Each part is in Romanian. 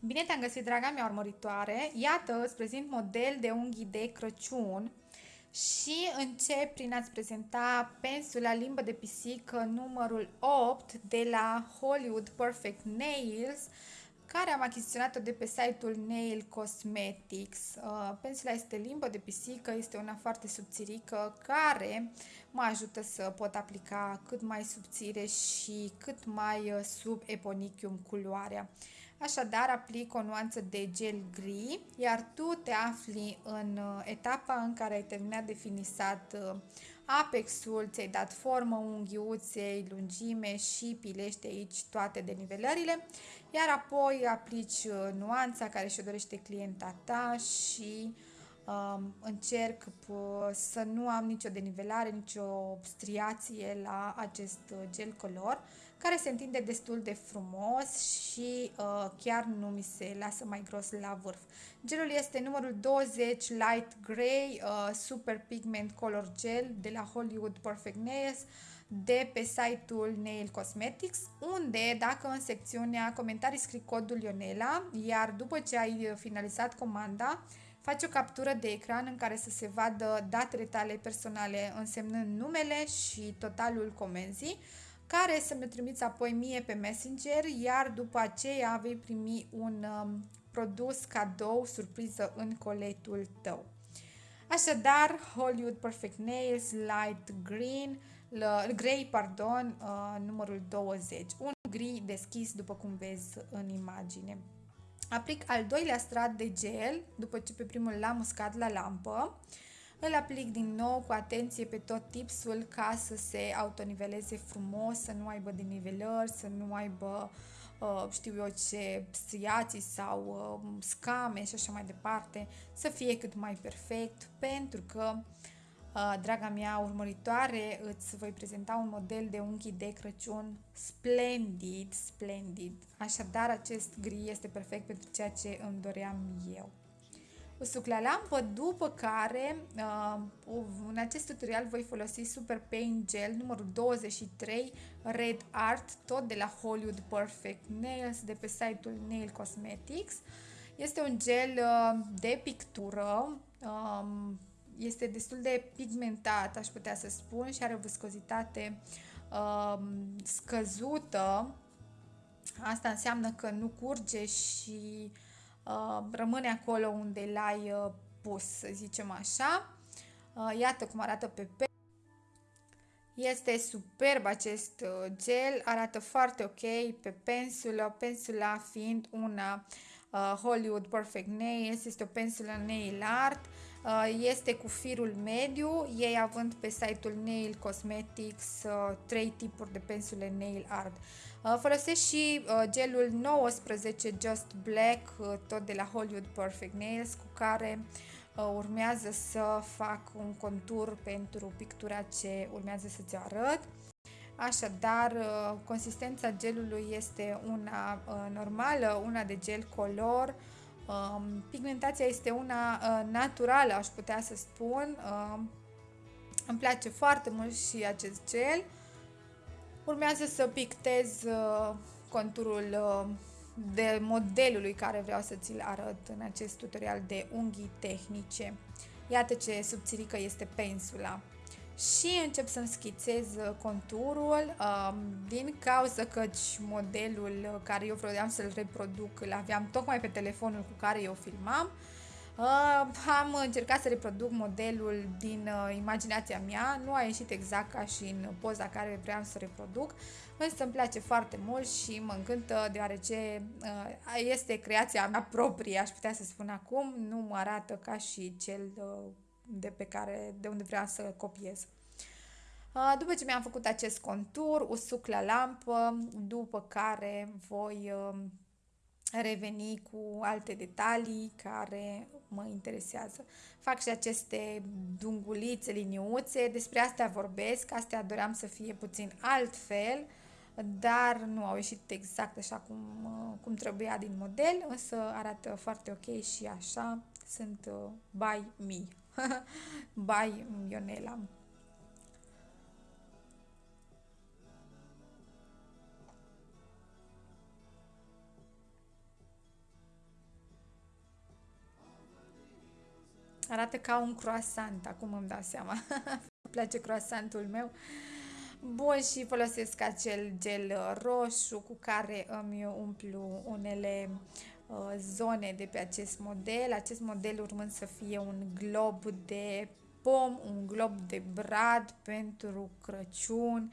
Bine te-am găsit, draga mea urmăritoare! Iată, îți prezint model de unghii de Crăciun și încep prin a-ți prezenta pensula limbă de pisică numărul 8 de la Hollywood Perfect Nails care am achiziționat-o de pe site-ul Nail Cosmetics. Uh, pensula este limbă de pisică, este una foarte subțirică care mă ajută să pot aplica cât mai subțire și cât mai uh, sub eponichium culoarea. Așadar, aplic o nuanță de gel gri, iar tu te afli în uh, etapa în care ai terminat de finisat uh, apexul, ți-ai dat formă unghiuței, lungime și pilește aici toate denivelările, iar apoi aplici uh, nuanța care și-o dorește clienta ta și um, încerc să nu am nicio denivelare, nicio striație la acest gel color care se întinde destul de frumos și uh, chiar nu mi se lasă mai gros la vârf. Gelul este numărul 20 Light Grey uh, Super Pigment Color Gel de la Hollywood Perfect Nails de pe site-ul Nail Cosmetics, unde dacă în secțiunea comentarii scrii codul Ionela, iar după ce ai finalizat comanda, faci o captură de ecran în care să se vadă datele tale personale însemnând numele și totalul comenzii, care să mi trimiți apoi mie pe Messenger, iar după aceea vei primi un um, produs cadou, surpriză în coletul tău. Așadar, Hollywood Perfect Nails Light Green, Grey, pardon, uh, numărul 20. Un gri deschis, după cum vezi în imagine. Aplic al doilea strat de gel, după ce pe primul l-am uscat la lampă. Îl aplic din nou cu atenție pe tot tipsul ca să se autoniveleze frumos, să nu aibă denivelări, să nu aibă uh, știu eu ce striații sau uh, scame și așa mai departe, să fie cât mai perfect pentru că uh, draga mea urmăritoare îți voi prezenta un model de unghii de Crăciun splendid, splendid. Așadar acest gri este perfect pentru ceea ce îmi doream eu usuc la lampă, după care uh, în acest tutorial voi folosi Super Paint Gel numărul 23 Red Art, tot de la Hollywood Perfect Nails, de pe site-ul Nail Cosmetics. Este un gel uh, de pictură, um, este destul de pigmentat, aș putea să spun, și are o viscozitate um, scăzută. Asta înseamnă că nu curge și uh, Uh, rămâne acolo unde l-ai uh, pus, să zicem așa. Uh, iată cum arată pe pe. Este superb acest gel, arată foarte ok pe pensulă, pensula fiind una Hollywood Perfect Nails, este o pensulă nail art, este cu firul mediu, ei având pe site-ul Nail Cosmetics trei tipuri de pensule nail art. Uh, folosesc și uh, gelul 19 Just Black, uh, tot de la Hollywood Perfect Nails, cu care urmează să fac un contur pentru pictura ce urmează să-ți arăt. Așadar, consistența gelului este una normală, una de gel color. Um, pigmentația este una naturală, aș putea să spun. Îmi place foarte mult și acest gel. Urmează să pictez uh, conturul uh, de modelului care vreau să ți-l arăt în acest tutorial de unghii tehnice. Iată ce subțirică este pensula. Și încep să-mi schițez uh, conturul um, din cauza că modelul care eu vreau să-l reproduc îl aveam tocmai pe telefonul cu care eu filmam Uh, am încercat să reproduc modelul din uh, imaginația mea, nu a ieșit exact ca și în poza care vreau să reproduc, însă îmi place foarte mult și mă încântă deoarece uh, este creația mea proprie, aș putea să spun acum, nu mă arată ca și cel uh, de pe care, de unde vreau să copiez. Uh, după ce mi-am făcut acest contur, usuc la lampă, după care voi uh, reveni cu alte detalii care mă interesează. Fac și aceste dungulițe, liniuțe, despre astea vorbesc, astea doream să fie puțin altfel, dar nu au ieșit exact așa cum, cum trebuia din model, însă arată foarte ok și așa sunt uh, by me, by Ionela. Arată ca un croissant, acum îmi dau seama. Îmi place croissantul meu. Bun, și folosesc acel gel roșu cu care îmi umplu unele uh, zone de pe acest model. Acest model urmând să fie un glob de pom, un glob de brad pentru Crăciun,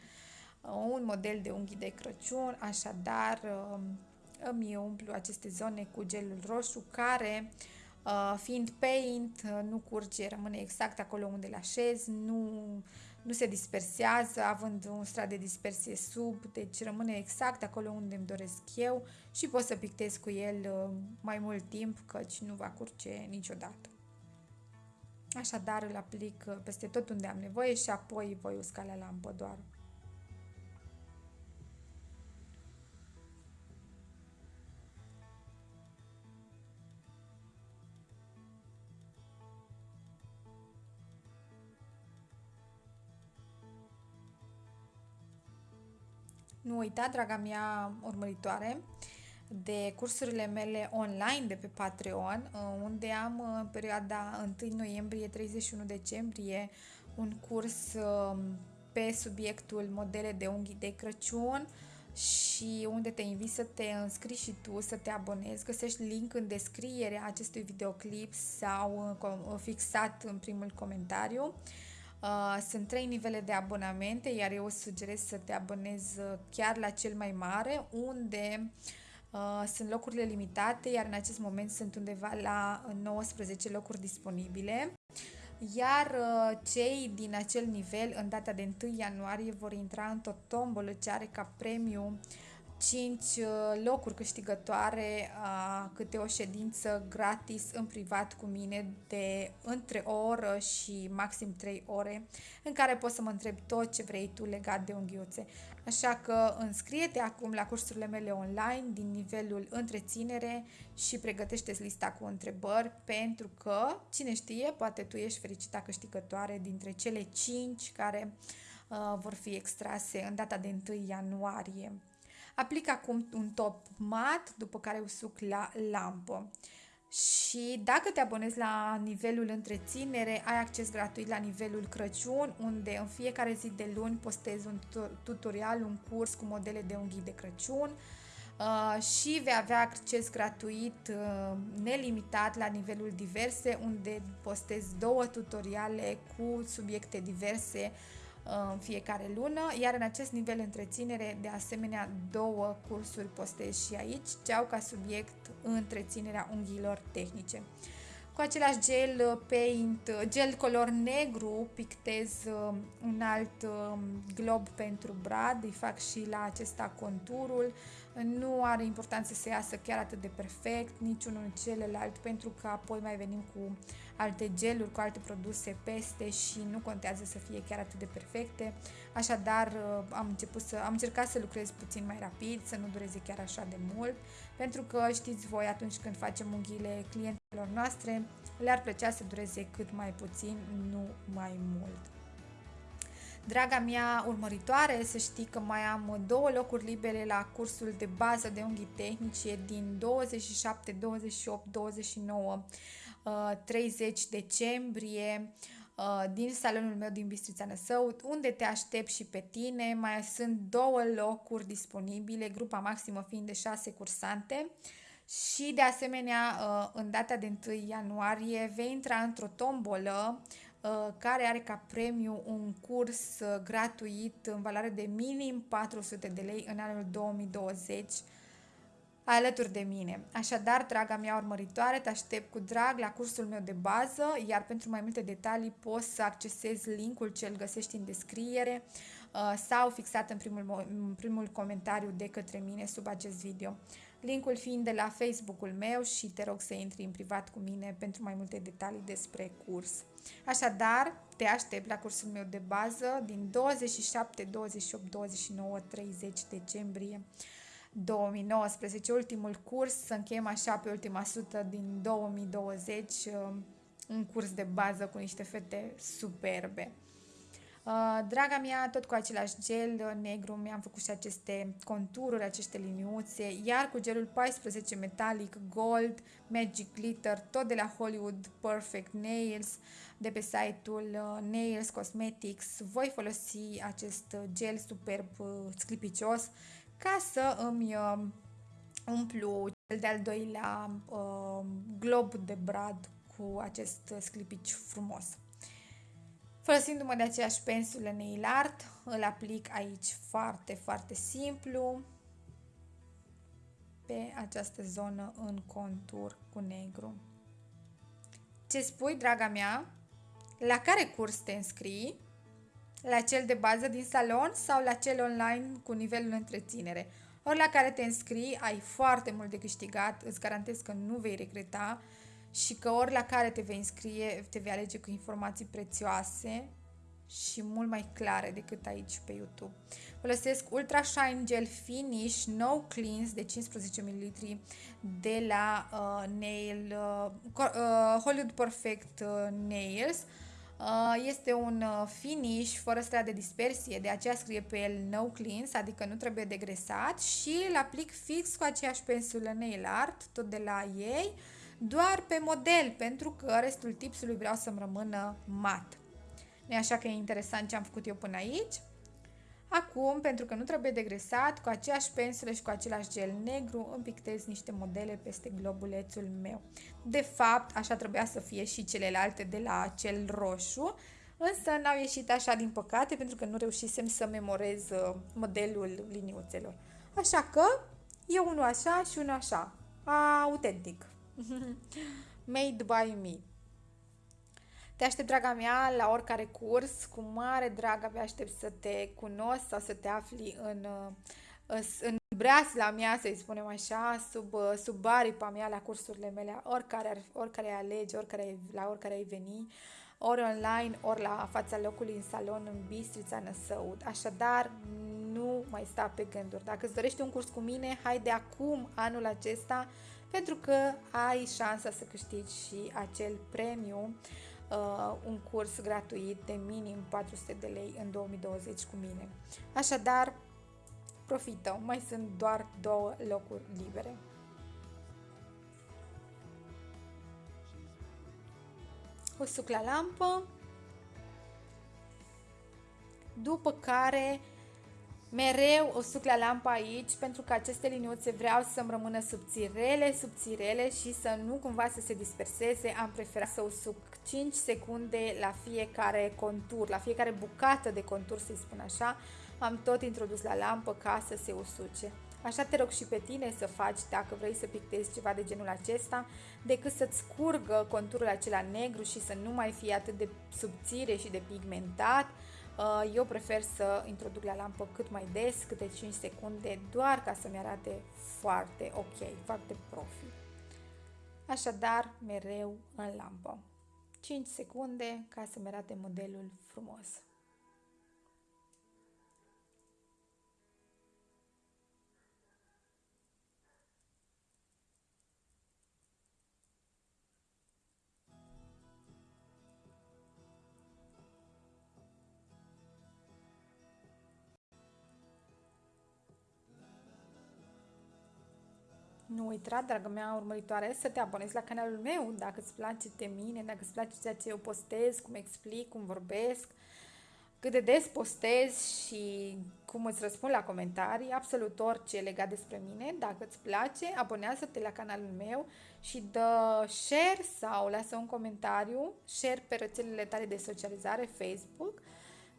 uh, un model de unghi de Crăciun, așadar uh, îmi umplu aceste zone cu gelul roșu care uh, fiind paint nu curge, rămâne exact acolo unde le așez, nu, nu se dispersează având un strat de dispersie sub, deci rămâne exact acolo unde îmi doresc eu și pot să pictez cu el mai mult timp căci nu va curge niciodată. Așadar îl aplic peste tot unde am nevoie și apoi voi usca la lampă doar. Nu uita, draga mea urmăritoare, de cursurile mele online de pe Patreon, uh, unde am uh, în perioada 1 noiembrie-31 decembrie un curs um, pe subiectul modele de unghii de Crăciun și unde te invit să te înscrii și tu, să te abonezi. Găsești link în descriere a acestui videoclip sau uh, fixat în primul comentariu. Sunt trei nivele de abonamente, iar eu sugerez să te abonezi chiar la cel mai mare, unde uh, Uh, sunt locurile limitate, iar în acest moment sunt undeva la 19 locuri disponibile. Iar uh, cei din acel nivel, în data de 1 ianuarie, vor intra într-o tombolă ce are ca premiu 5 uh, locuri câștigătoare, uh, câte o ședință gratis în privat cu mine de între o oră și maxim 3 ore, în care poți să mă întrebi tot ce vrei tu legat de unghiuțe. Așa că înscrie-te acum la cursurile mele online din nivelul întreținere și pregătește lista cu întrebări pentru că, cine știe, poate tu ești fericita câștigătoare dintre cele 5 care uh, vor fi extrase în data de 1 ianuarie. Aplic acum un top mat, după care usuc la lampă. Și dacă te abonezi la nivelul întreținere, ai acces gratuit la nivelul Crăciun, unde în fiecare zi de luni postez un tutorial, un curs cu modele de unghii de Crăciun uh, și vei avea acces gratuit uh, nelimitat la nivelul diverse, unde postez două tutoriale cu subiecte diverse în fiecare lună, iar în acest nivel întreținere, de asemenea, două cursuri postez și aici, ce au ca subiect întreținerea unghiilor tehnice. Cu același gel uh, paint, uh, gel color negru, pictez uh, un alt um, glob pentru brad, îi fac și la acesta conturul. Nu are importanță să iasă chiar atât de perfect, niciunul celălalt, pentru că apoi mai venim cu alte geluri, cu alte produse peste și nu contează să fie chiar atât de perfecte. Așadar, am, început să, am încercat să lucrez puțin mai rapid, să nu dureze chiar așa de mult, pentru că știți voi, atunci când facem unghiile clientelor noastre, le-ar plăcea să dureze cât mai puțin, nu mai mult. Draga mea urmăritoare, să știi că mai am două locuri libere la cursul de bază de unghii tehnice din 27, 28, 29, 30 decembrie uh, din salonul meu din Bistrița Năsău, unde te aștept și pe tine. Mai sunt două locuri disponibile, grupa maximă fiind de 6 cursante. Și de asemenea, uh, în data de 1 ianuarie vei intra într-o tombolă uh, care are ca premiu un curs uh, gratuit în valoare de minim 400 de lei în anul 2020 alături de mine. Așadar, draga mea urmăritoare, te aștept cu drag la cursul meu de bază, iar pentru mai multe detalii poți să accesezi linkul ce îl găsești în descriere sau fixat în primul, în primul comentariu de către mine sub acest video linkul fiind de la Facebook-ul meu și te rog să intri în privat cu mine pentru mai multe detalii despre curs. Așadar, te aștept la cursul meu de bază din 27, 28, 29, 30 decembrie 2019, ultimul curs, să încheiem așa pe ultima sută din 2020, um, un curs de bază cu niște fete superbe. Uh, draga mea, tot cu același gel negru mi-am făcut și aceste contururi, aceste liniuțe, iar cu gelul 14 Metallic Gold Magic Glitter, tot de la Hollywood Perfect Nails, de pe site-ul uh, Nails Cosmetics, voi folosi acest gel superb uh, sclipicios ca să îmi umplu cel de-al doilea glob de brad cu acest sclipici frumos. Folosindu-mă de aceeași pensulă nail art, îl aplic aici foarte, foarte simplu pe această zonă în contur cu negru. Ce spui, draga mea? La care curs te înscrii? La cel de bază din salon sau la cel online cu nivelul întreținere? Ori la care te înscrii, ai foarte mult de câștigat, îți garantez că nu vei regreta și că ori la care te vei înscrie, te vei alege cu informații prețioase și mult mai clare decât aici pe YouTube. Folosesc Ultra Shine Gel Finish No Cleanse de 15 ml de la uh, Nail uh, uh, Hollywood Perfect uh, Nails. Uh, este un uh, finish fără strat de dispersie, de aceea scrie pe el No Cleanse, adică nu trebuie degresat și îl aplic fix cu aceeași pensulă Nail Art, tot de la ei. Uh, doar pe model, pentru că restul tipsului vreau să-mi rămână mat. nu așa că e interesant ce am făcut eu până aici? Acum, pentru că nu trebuie degresat, cu aceeași pensulă și cu același gel negru îmi pictez niște modele peste globulețul meu. De fapt, așa trebuia să fie și celelalte de la cel roșu, însă n-au ieșit așa din păcate pentru că nu reușisem să memorez uh, modelul liniuțelor. Așa că e unul așa și unul așa, autentic. Made by me. Te aștept, draga mea, la oricare curs. Cu mare drag abia aștept să te cunosc sau să te afli în, uh, în breasla mea, să-i spunem așa, sub, uh, sub aripa mea la cursurile mele, oricare, ar, oricare alegi, oricare, la oricare ai veni, ori online, ori la fața locului în salon, în Bistrița, Năsăud. Așadar, nu mai sta pe gânduri. Dacă îți dorești un curs cu mine, hai de acum, anul acesta, pentru că ai șansa să câștigi și acel premiu, uh, un curs gratuit de minim 400 de lei în 2020 cu mine. Așadar, profită, mai sunt doar două locuri libere. O suc la lampă, după care Mereu o suc la lampa aici pentru că aceste liniuțe vreau să-mi rămână subțirele, subțirele și să nu cumva să se disperseze. Am preferat să usuc 5 secunde la fiecare contur, la fiecare bucată de contur, să-i spun așa. Am tot introdus la lampă ca să se usuce. Așa te rog și pe tine să faci dacă vrei să pictezi ceva de genul acesta, decât să-ți scurgă conturul acela negru și să nu mai fie atât de subțire și de pigmentat, Uh, eu prefer să introduc la lampă cât mai des, câte 5 secunde, doar ca să-mi arate foarte ok, foarte profi. Așadar, mereu în lampă. 5 secunde ca să-mi arate modelul frumos. Nu uita, dragă mea urmăritoare, să te abonezi la canalul meu dacă îți place de mine, dacă îți place ceea ce eu postez, cum explic, cum vorbesc, cât de des postez și cum îți răspund la comentarii, absolut orice legat despre mine. Dacă îți place, abonează-te la canalul meu și dă share sau lasă un comentariu, share pe rețelele tale de socializare, Facebook,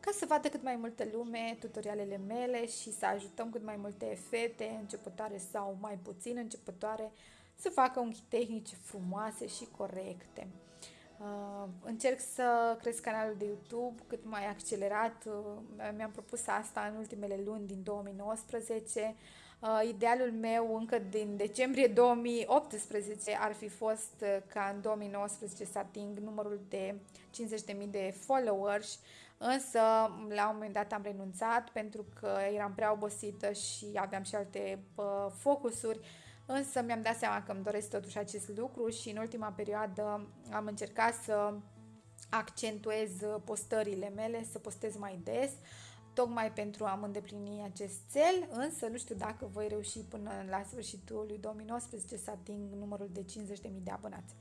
ca să vadă cât mai multă lume tutorialele mele și să ajutăm cât mai multe fete începătoare sau mai puțin începătoare să facă unghi tehnice frumoase și corecte. Uh, încerc să cresc canalul de YouTube cât mai accelerat. Uh, mi-am propus asta în ultimele luni din 2019. Uh, idealul meu încă din decembrie 2018 ar fi fost uh, ca în 2019 să ating numărul de 50.000 de followers Însă, la un moment dat am renunțat pentru că eram prea obosită și aveam și alte uh, focusuri, însă mi-am dat seama că îmi doresc totuși acest lucru și în ultima perioadă am încercat să accentuez postările mele, să postez mai des, tocmai pentru a-mi îndeplini acest cel, însă nu știu dacă voi reuși până la sfârșitul lui 2019 să ating numărul de 50.000 de abonați.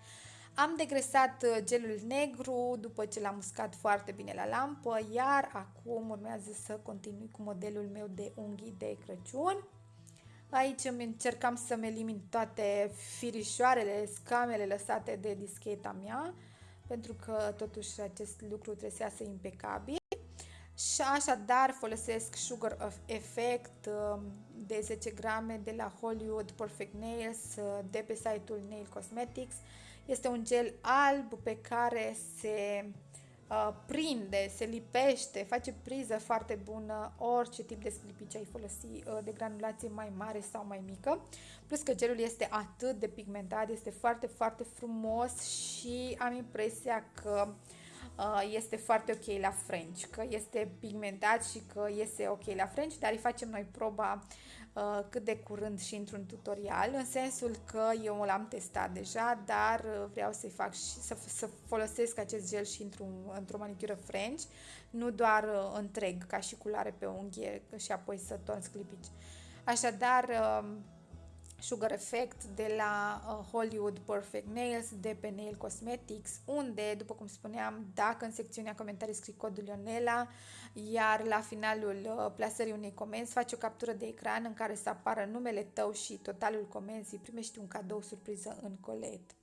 Am degresat uh, gelul negru după ce l-am uscat foarte bine la lampă, iar acum urmează să continui cu modelul meu de unghii de Crăciun. Aici îmi încercam să-mi elimin toate firișoarele, scamele lăsate de discheta mea, pentru că totuși acest lucru trebuie să iasă impecabil. Și așadar folosesc Sugar of Effect um, de 10 grame de la Hollywood Perfect Nails uh, de pe site-ul Nail Cosmetics. Este un gel alb pe care se uh, prinde, se lipește, face priză foarte bună orice tip de sclipici ai folosi uh, de granulație mai mare sau mai mică. Plus că gelul este atât de pigmentat, este foarte, foarte frumos și am impresia că uh, este foarte ok la French, că este pigmentat și că iese ok la French, dar îi facem noi proba Uh, cât de curând și într-un tutorial, în sensul că eu l-am testat deja, dar uh, vreau să-i fac și să, să folosesc acest gel și într-un, într-o manicură French, nu doar uh, întreg, ca și culoare pe unghie și apoi să torn sclipici. Așadar, Sugar Effect de la uh, Hollywood Perfect Nails de pe Nail Cosmetics, unde, după cum spuneam, dacă în secțiunea comentarii scrii codul Ionela, iar la finalul uh, plasării unei comenzi faci o captură de ecran în care să apară numele tău și totalul comenzii, primești un cadou surpriză în colet.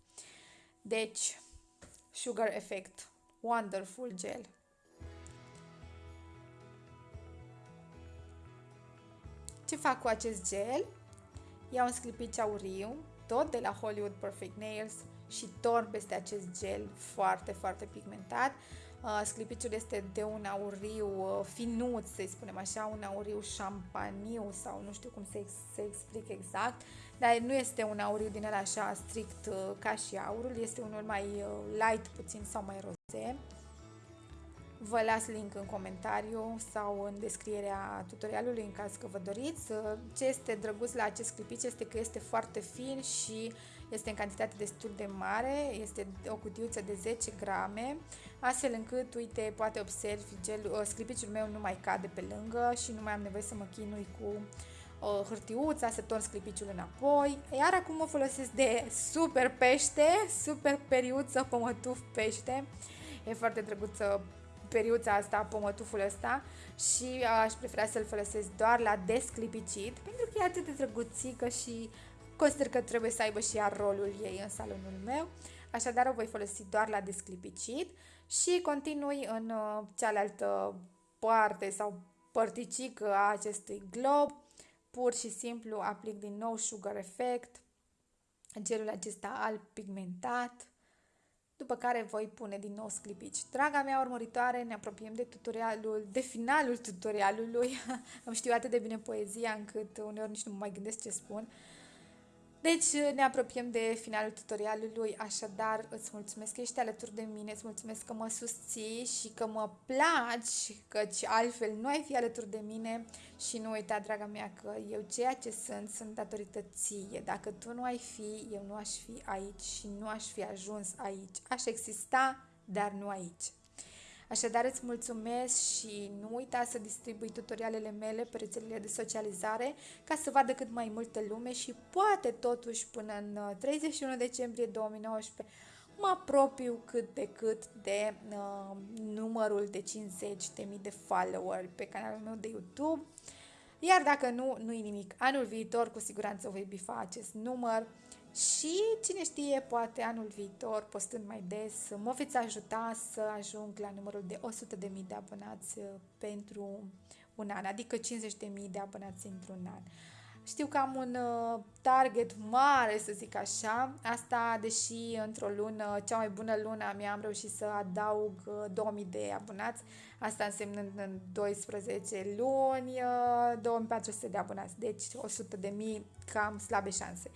Deci, Sugar Effect, Wonderful Gel. Ce fac cu acest gel? Iau un sclipici auriu, tot de la Hollywood Perfect Nails și torn peste acest gel foarte, foarte pigmentat. Uh, sclipiciul este de un auriu uh, finuț, să spunem așa, un auriu șampaniu sau nu știu cum să, să explic exact, dar nu este un auriu din el așa strict uh, ca și aurul, este unul mai uh, light puțin sau mai roze. Vă las link în comentariu sau în descrierea tutorialului în caz că vă doriți. Ce este drăguț la acest clipici este că este foarte fin și este în cantitate destul de mare, este o cutiuță de 10 grame, astfel încât, uite, poate observi, gel, sclipiciul meu nu mai cade pe lângă și nu mai am nevoie să mă chinui cu o hârtiuța, să torn sclipiciul înapoi. Iar acum mă folosesc de super pește, super periuță, pămătuf pește. E foarte drăguță periuța asta, pomătuful ăsta și aș prefera să-l folosesc doar la desclipicit pentru că e atât de drăguțică și consider că trebuie să aibă și ea rolul ei în salonul meu. Așadar o voi folosi doar la desclipicit și continui în uh, cealaltă parte sau părticică a acestui glob. Pur și simplu aplic din nou Sugar Effect, gelul acesta alb pigmentat după care voi pune din nou sclipici. Draga mea urmăritoare, ne apropiem de tutorialul, de finalul tutorialului. Am știu atât de bine poezia încât uneori nici nu mă mai gândesc ce spun. Deci ne apropiem de finalul tutorialului, așadar îți mulțumesc că ești alături de mine, îți mulțumesc că mă susții și că mă placi, căci altfel nu ai fi alături de mine și nu uita, draga mea, că eu ceea ce sunt, sunt datorită ție. Dacă tu nu ai fi, eu nu aș fi aici și nu aș fi ajuns aici. Aș exista, dar nu aici. Așadar îți mulțumesc și nu uita să distribui tutorialele mele pe rețelele de socializare ca să vadă cât mai multă lume și poate totuși până în 31 uh, decembrie 2019 mă apropiu cât de cât de uh, numărul de 50.000 de follower pe canalul meu de YouTube. Iar dacă nu, nu-i nimic. Anul viitor cu siguranță voi bifa acest număr și cine știe, poate anul viitor, postând mai des, mă veți ajuta să ajung la numărul de 100.000 de abonați uh, pentru un an, adică 50.000 de abonați într-un an. Știu că am un uh, target mare, să zic așa, asta deși într-o lună, cea mai bună lună a mea am reușit să adaug 2000 uh, de abonați, asta însemnând în 12 luni 2400 de abonați, deci 100 de mii cam slabe șanse.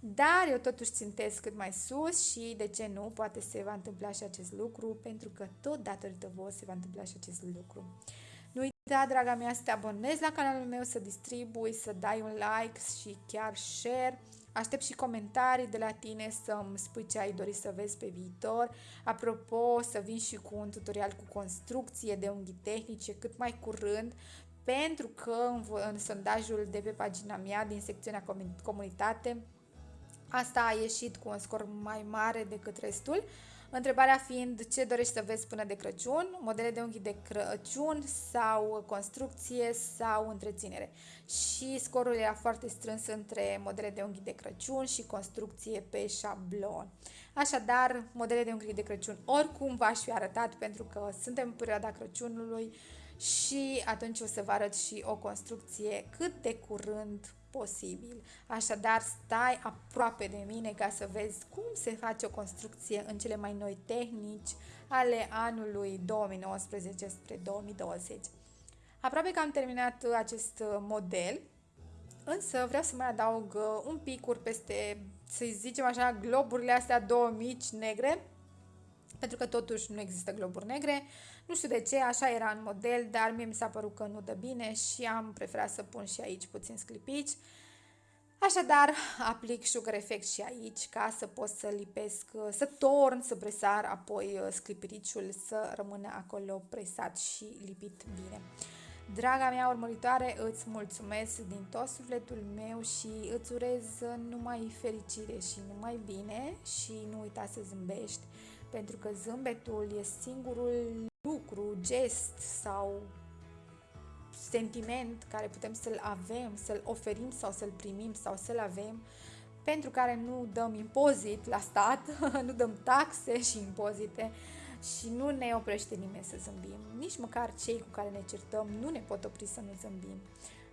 Dar eu totuși țintesc cât mai sus și de ce nu, poate se va întâmpla și acest lucru, pentru că tot datorită voi se va întâmpla și acest lucru. Nu uita, draga mea, să te abonezi la canalul meu, să distribui, să dai un like și chiar share. aștept și comentarii de la tine să-mi spui ce ai dori să vezi pe viitor. Apropo, să vin și cu un tutorial cu construcție de unghi tehnice cât mai curând, pentru că în, în sondajul de pe pagina mea din secțiunea comunitate, asta a ieșit cu un scor mai mare decât restul. Întrebarea fiind ce dorești să vezi până de Crăciun, modele de unghi de Crăciun sau construcție sau întreținere. Și scorul era foarte strâns între modele de unghi de Crăciun și construcție pe șablon. Așadar, modele de unghi de Crăciun oricum v-aș fi arătat pentru că suntem în perioada Crăciunului și atunci o să vă arăt și o construcție cât de curând posibil. Așadar, stai aproape de mine ca să vezi cum se face o construcție în cele mai noi tehnici ale anului 2019 spre 2020. Aproape că am terminat acest model, însă vreau să mai adaug un picuri peste, să zicem așa, globurile astea două mici negre, pentru că totuși nu există globuri negre. Nu știu de ce, așa era în model, dar mie mi s-a părut că nu dă bine și am preferat să pun și aici puțin sclipici. Așadar, aplic sugar effect și aici ca să pot să lipesc, să torn, să presar, apoi uh, sclipiriciul să rămână acolo presat și lipit bine. Draga mea urmăritoare, îți mulțumesc din tot sufletul meu și îți urez numai fericire și numai bine și nu uita să zâmbești pentru că zâmbetul e singurul lucru, gest sau sentiment care putem să-l avem, să-l oferim sau să-l primim sau să-l avem, pentru care nu dăm impozit la stat, nu dăm taxe și impozite și nu ne oprește nimeni să zâmbim. Nici măcar cei cu care ne certăm nu ne pot opri să nu zâmbim.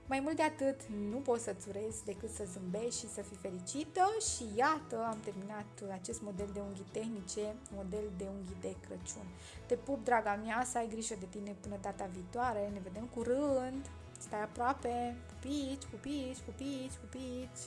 Mai mult de atât, nu poți să-ți urezi decât să zâmbești și să fii fericită și iată, am terminat acest model de unghi tehnice, model de unghi de Crăciun. Te pup, draga mea, să ai grijă de tine până data viitoare, ne vedem curând, stai aproape, pupici, pupici, pupici, pupici.